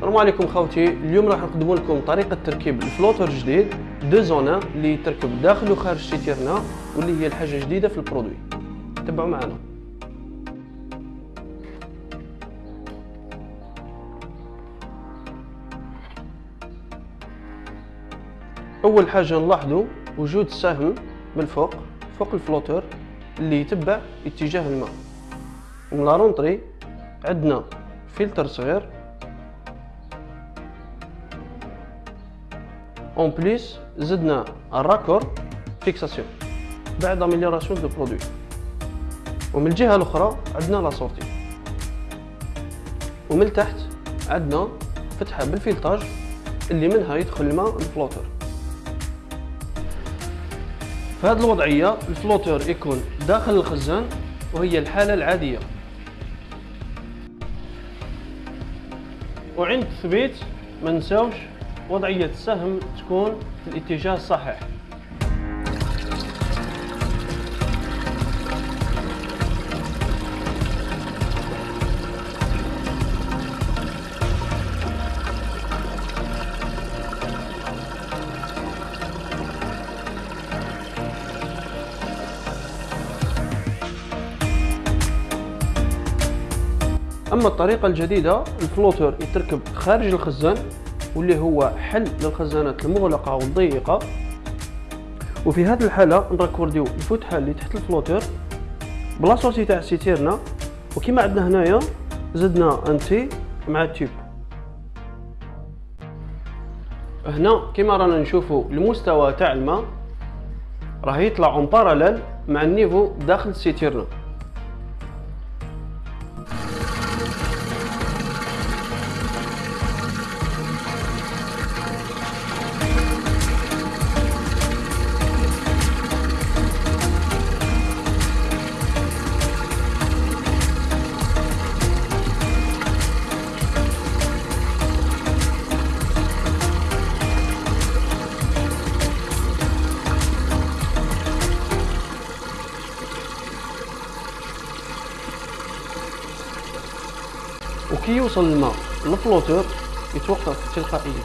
السلام عليكم خوتي. اليوم راح نقدم لكم طريقة تركيب ال flotteur جديد deux en un اللي يتركب داخل وخارج سيتيرنا واللي هي الحاجة جديدة في ال produit. تبعوا معنا أول حاجة نلاحظوا وجود سهم من فوق فوق ال flotteur اللي يتبع اتجاه الماء. ومن la rentrée عندنا فلتر صغير en plus زدنا ال raccord fixation بعد amélioration du produit ومن الجهة الأخرى عندنا la sortie ومن تحت عندنا فتحة بال filetage اللي منها يدخل الماء ال flotteur في هذه الوضعية الفلوتر يكون داخل الخزان وهي الحالة العادية. وعند التثبيت ما نساوش وضعية السهم تكون في الاتجاه الصحيح. أما الطريقة الجديدة ال flotteur يتركب خارج الخزان واللي هو حل للخزانات المغلقة والضيقة. وفي هذه الحالة نركورديو الفتحه اللي تحت ال flotteur ب la sortie تاع السيتيرنا وكما عندنا هنايا زدنا un té مع ال tube. هنا كما رانا نشوفوا المستوى تاع الماء راه يطلع en parallèle مع النيفو داخل السيتيرنا وكي يوصل الماء للفلوتور يتوقف تلقائيا.